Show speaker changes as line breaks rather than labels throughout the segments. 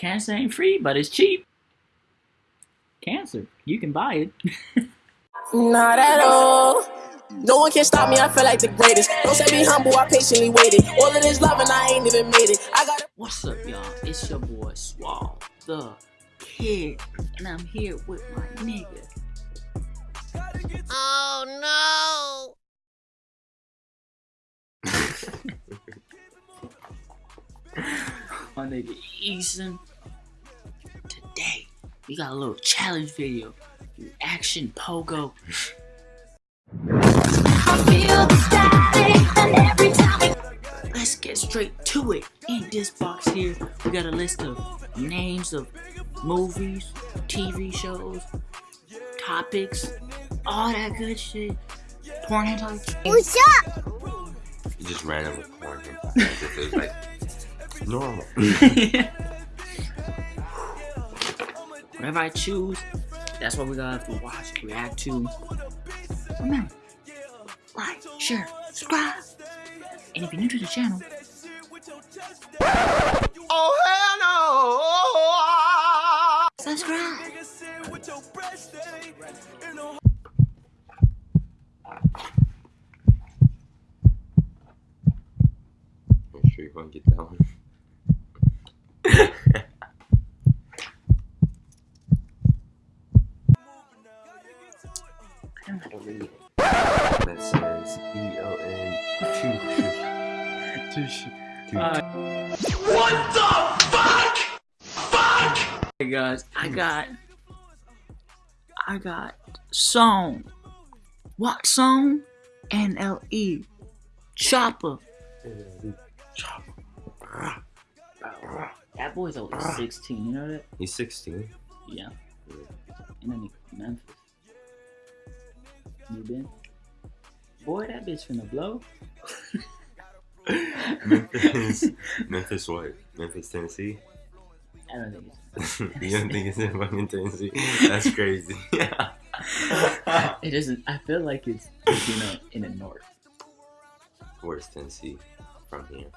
Cancer ain't free, but it's cheap. Cancer, you can buy it.
Not at all. No one can stop me, I feel like the greatest. Don't say be humble, I patiently waited. All of this love and I ain't even made it. I got
What's up, y'all? It's your boy Swall, the kid, and I'm here with my nigga.
Oh no!
my nigga Eason. Today, we got a little challenge video. Action Pogo. Let's get straight to it. In this box here, we got a list of names of movies, TV shows, topics, all that good shit. Porn hentai.
What's up?
You just randomly porn hentai. as it was like normal.
Whatever I choose, that's what we gotta have to watch, react to. Remember, like, share, subscribe. And if you're new to the channel,
oh hell no!
subscribe.
I'm sure you won't get that one. Two the fuck?
Uh, Hey guys, I got, I got song. What song? N L E. Choppa.
Chop.
That boy's only 16, you know that?
He's 16.
Yeah. And then he Memphis. You been? Boy, that bitch finna blow.
Memphis. Memphis what? Memphis, Tennessee?
I don't think it's.
you don't think it's in fucking Tennessee? That's crazy.
It isn't. I feel like it's, it's you know in the north.
Where's Tennessee from here?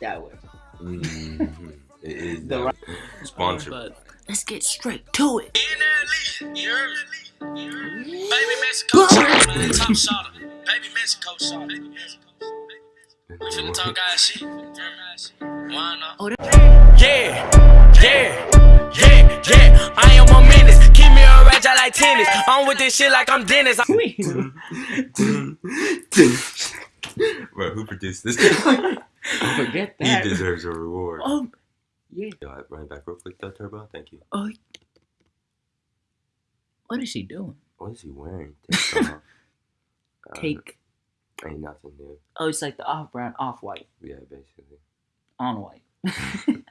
That way.
Mm-hmm. It is
The
that
right-
way. sponsored.
But let's get straight to it.
Baby Mexico shot, man, top shot. Baby Mexico shot. Baby Mexico. We finna talk guys shit. Why not?
Oh,
Yeah, yeah, yeah, yeah. I am a menace. Keep me a rage, I like tennis. I'm with this shit like I'm Dennis.
Wait.
Bro, who produced this?
Forget that.
he deserves a reward.
Oh, yeah.
Yo, I run back real quick though, Turbo. Thank you.
Oh. What is she doing?
What is he wearing? Take. Uh,
Take.
Ain't nothing new.
Oh, it's like the off brown, off white,
Yeah, basically.
on white.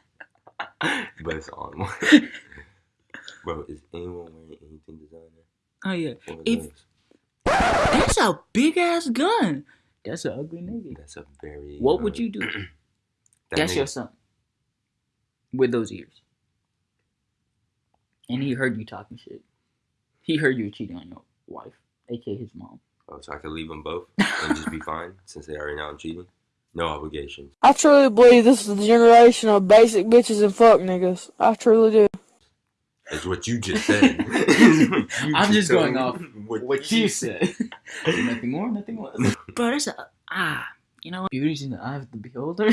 But it's on white. Bro, is anyone wearing anything designer?
Oh yeah.
Or
If-
those?
That's a big ass gun. That's an ugly nigga.
That's a very.
What
uh,
would you do?
that
That's
nigga-
your son. With those ears. And he heard you talking shit. He heard you cheating on your wife, aka his mom.
Oh, so I could leave them both and just be fine since they already know I'm cheating? No obligations.
I truly believe this is the generation of basic bitches and fuck niggas. I truly do.
That's what you just said.
I'm just going off
what,
What you said. nothing more, nothing less. Bro, that's a ah. You know, what? beauty's in the eye of the beholder.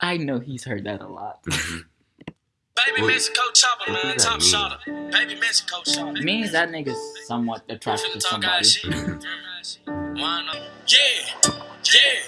I know he's heard that a lot.
Baby
What-
Mexico chopper,
what
man, top
mean?
shot. Baby Mexico shot.
means that nigga's somewhat
We
attracted to
finna talk guys
somebody.
shit. Why? Yeah, yeah.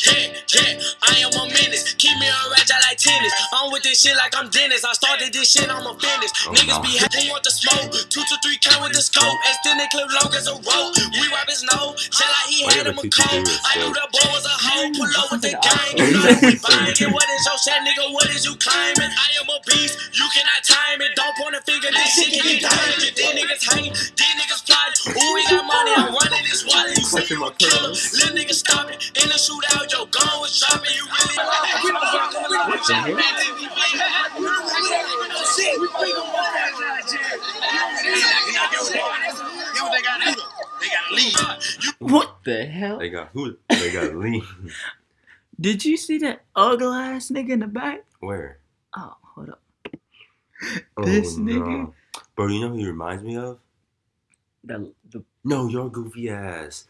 Yeah, yeah, I am a menace. Keep me a rage, I like tennis. I'm with this shit like I'm Dennis. I started this shit, I'm a finish.
Oh,
Niggas
no.
be happy, want the smoke. Two to three count with the scope. Extended clip long as a rope. We wipe his nose, shell like he had him a
have a two to
coat. I knew the boy was a hoe. Pull up with the gang. You know we buying it. What is your shit, nigga? What is you climbing? I am a beast. You cannot time it. Don't point a finger. This shit can be diamond. These niggas hanging. These niggas plotting. Ooh, we got money. I'm running this wallet. You say you a killer. Little nigga the
hell? What the hell?
They got who? They got lean.
Did you see that ugly ass nigga in the back?
Where?
Oh, hold up.
Oh,
This nigga.
Bro, you know who he reminds me of?
The, the
No, your goofy ass.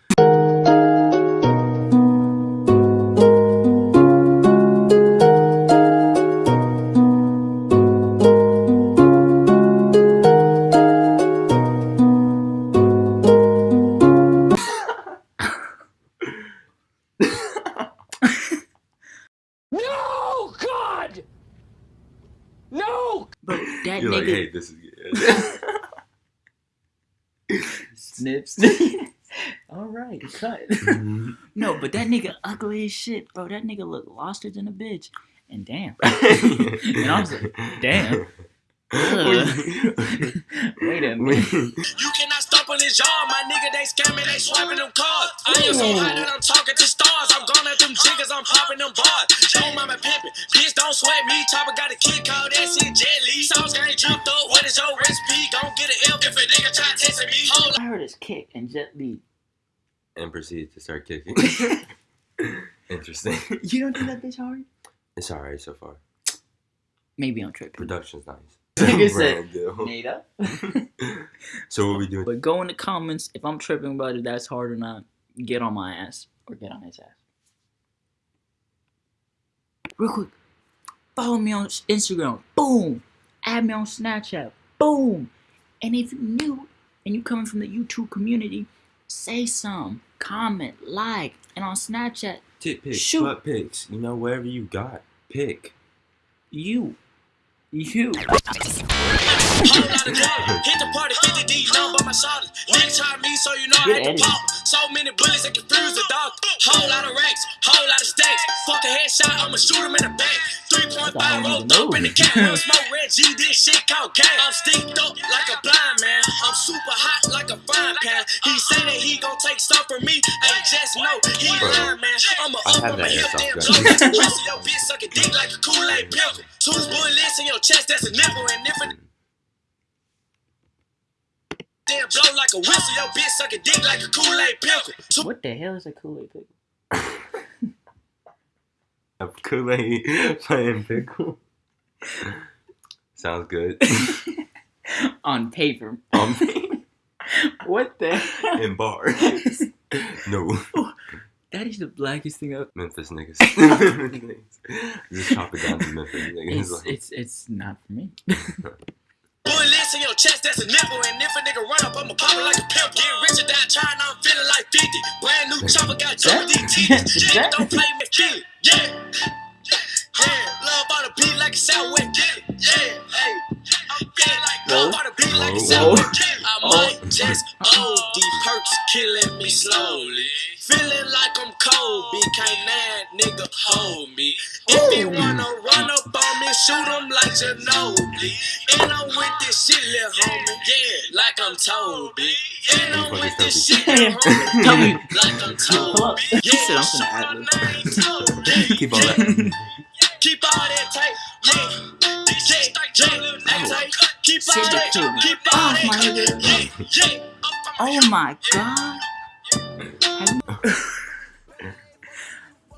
Snips. All right, cut.
Mhm.
no, but that nigga ugly as shit, bro. That nigga look loster than a bitch. And damn.
and
I was like, damn. Wait a minute.
You cannot stop on this yard, my nigga. They scamming, they swiping them cards. I am so hot that I'm talking to stars. I'm gone at them jiggers, I'm popping them bars. Don't mama pimping, bitch, don't sweat me. Chopper got a kid called that shit jelly. Sauce gang dripped up. What is your recipe? Gon' get an L if a nigga try testing me. Hold
I heard his kick and Jet Li.
and proceeded to start kicking. Interesting.
You don't think that bitch hard?
It's alright so far.
Maybe I'm tripping.
Production's nice.
Nigga said,
Brand deal.
Made up.
So what we doing?
But go in the comments if I'm tripping about it, that's hard or not. Get on my ass or get on his ass. Real quick, follow me on Instagram. Boom. Add me on Snapchat. Boom. And if you're new and you coming from the YouTube community, say some, comment, like, and on Snapchat,
Tit pics,
Shoot.
butt pics. You know, wherever you got, pick.
you, you.
Whole lot of drama. Hit the party, 50 D, none but my shoulders. Nigga tried me, so I
Good
had to
editing.
pop. So many bullets that confuse the dog. Whole lot of racks, whole lot of stacks. Fuck a headshot, I'ma shoot him in the back. 3.5
don't
rolled up in the cat. One smoke red G, this shit called gang. I'm steeped up like a blind man. I'm super hot like a frying pan. He say that he gon' take stuff from me. Hey, just know he lying, man. I'ma up on my hip, damn
gun.
blow. That's a rest of your bitch suck a dick like a Kool-Aid pickle. Two bullets in your chest, that's a nipple. And if damn blow like a whistle, your bitch suck a dick like a Kool-Aid pickle. Two
What the hell is a Kool-Aid pickle?
A Kool-Aid playing pickle. Sounds good.
on paper.
um,
What the hell?
in bars. no.
That is the blackest thing I've.
Memphis niggas. Just chop it down to Memphis niggas.
It's,
like,
it's it's not for me.
Bullets in your chest, that's a nipple. And if a nigga run up, I'ma pop it like a pimp. Get rich or die trying, I'm feeling like 50. Brand new chopper got Joe DT.
that-
don't play me, it. Yeah. Yeah, love on the beat like a. Get it. Yeah, hey. Yeah, like love on the beat like a. It. I
Oh.
might just OD perks killing me slowly. Feeling like I'm Kobe, can't that nigga hold me. If he wanna shoot him like Ginobili. And I'm with this shit, little homie, yeah, like I'm Toby. And I'm with this shit, little homie,
Tell me.
yeah, like I'm
Hold up.
Toby.
He said
Yeah,
I'm
show
finna
my
ad
name, Toby.
Keep all that.
Keep all that tape, yeah. Yeah, yeah, that tape. Keep all
Send it
that,
to me.
keep all
Oh,
that,
my nigga.
yeah, yeah.
Oh my god. Have you-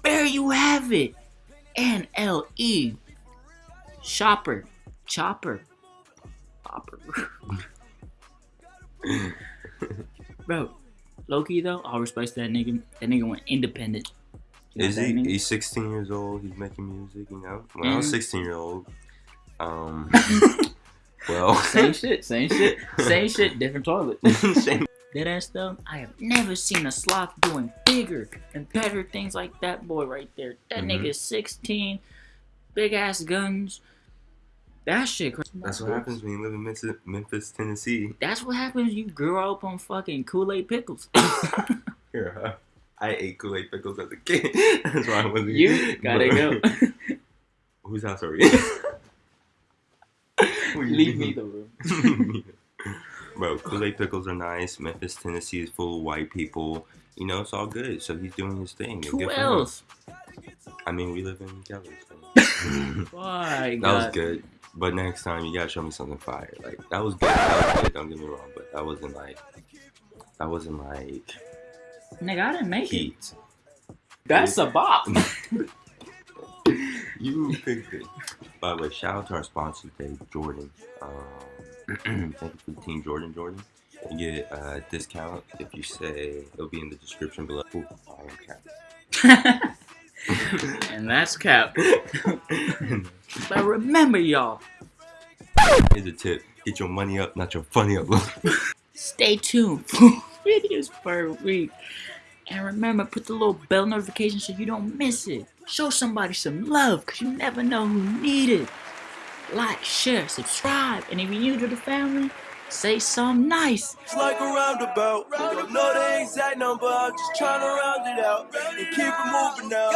there you have it. NLE. Shopper. Choppa. Choppa. Bro, Loki though, all respect to that nigga. That nigga went independent. You know
Is he? He's 16 years old. He's making music. You know. When I was
Mhm.
16 year old, um, well,
Same shit, same shit, same shit, different toilet.
Same-
That ass though, I have never seen a sloth doing bigger and better things like that boy right there. That
Mhm.
nigga's 16, big ass guns. That shit crazy.
That's what happens when you live in Memphis, Memphis Tennessee.
That's what happens. You grow up on fucking Kool Aid pickles.
Here, huh? I ate Kool Aid pickles as a kid. That's why I wasn't.
you gotta go.
Whose house are we? you
Leave me the room.
Bro, Kool Aid pickles are nice. Memphis, Tennessee is full of white people. You know, it's all good. So he's doing his thing.
Who
good
else?
I mean, we live in Cali. So.
Why?
that was good. But next time, you gotta show me something fire. Like that was good. That was good. Don't get me wrong, but that wasn't like that wasn't like
Nigga, I didn't make it.
heat.
That's a bop.
you picked it. By the way, shout out to our sponsor today, Jordan. Um, thank you for team, Jordan. Jordan. You get a discount if you say it'll be in the description below. Ooh, I am cap.
and that's cap. but remember, y'all,
Here's a tip: get your money up, not your funny up.
stay tuned for videos per week. And remember, put the little bell notification so you don't miss it. Show somebody some love, because you never know who need it. Like, share, subscribe, and if you're new to the family, say something nice.
It's like a roundabout. Don't know the exact number, I'm just trying to round it out and keep it moving now.